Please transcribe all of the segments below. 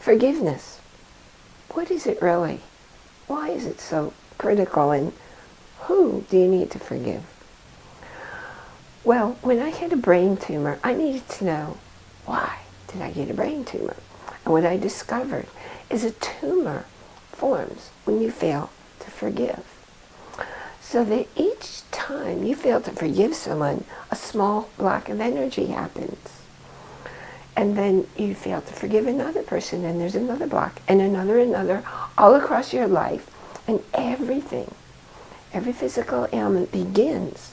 Forgiveness. What is it really? Why is it so critical and who do you need to forgive? Well, when I had a brain tumor, I needed to know why did I get a brain tumor? And what I discovered is a tumor forms when you fail to forgive. So that each time you fail to forgive someone, a small block of energy happens. And then you fail to forgive another person, and there's another block, and another, another, all across your life. And everything, every physical ailment begins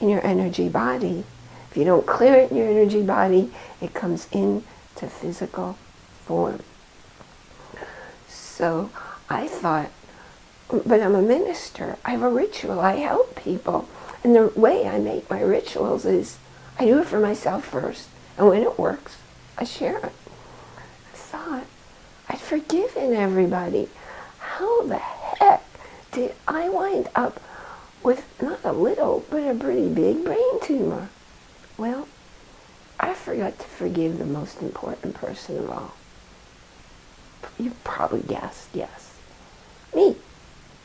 in your energy body. If you don't clear it in your energy body, it comes into physical form. So I thought, but I'm a minister. I have a ritual. I help people. And the way I make my rituals is I do it for myself first. And when it works, I share. I thought I'd forgiven everybody. How the heck did I wind up with not a little, but a pretty big brain tumor? Well, I forgot to forgive the most important person of all. You probably guessed, yes. Me.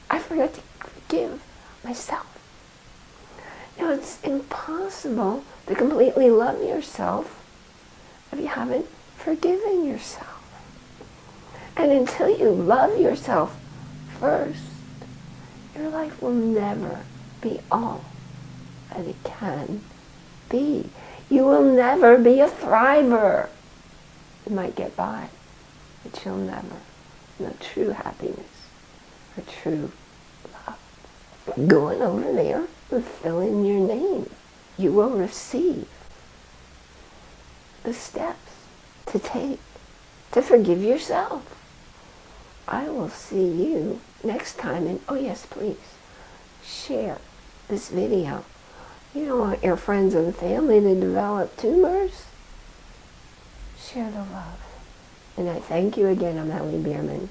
I forgot to forgive myself. Now, it's impossible to completely love yourself if you haven't forgiven yourself. And until you love yourself first, your life will never be all that it can be. You will never be a thriver. You might get by, but you'll never know true happiness or true love. Going over there and fill in your name. You will receive the steps to take to forgive yourself. I will see you next time. And oh yes, please share this video. You don't want your friends and family to develop tumors. Share the love. And I thank you again. I'm Ellie Bierman.